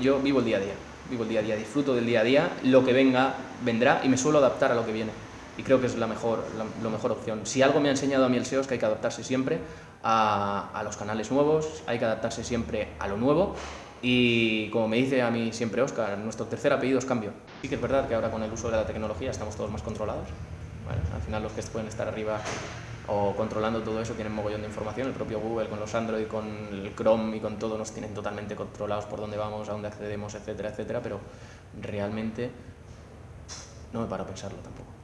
Yo vivo el día a día, vivo el día a día, disfruto del día a día, lo que venga, vendrá y me suelo adaptar a lo que viene. Y creo que es la mejor, la, mejor opción. Si algo me ha enseñado a mí el SEO es que hay que adaptarse siempre a, los canales nuevos, hay que adaptarse siempre a lo nuevo y como me dice a mí siempre Oscar, nuestro tercer apellido es cambio. Sí que es verdad que ahora con el uso de la tecnología estamos todos más controlados. al final los que pueden estar arriba o controlando todo eso tienen mogollón de información. El propio Google con los Android, con el Chrome y con todo nos tienen totalmente controlados por dónde vamos, a dónde accedemos, etcétera, etcétera. Pero realmente no me paro a pensarlo tampoco.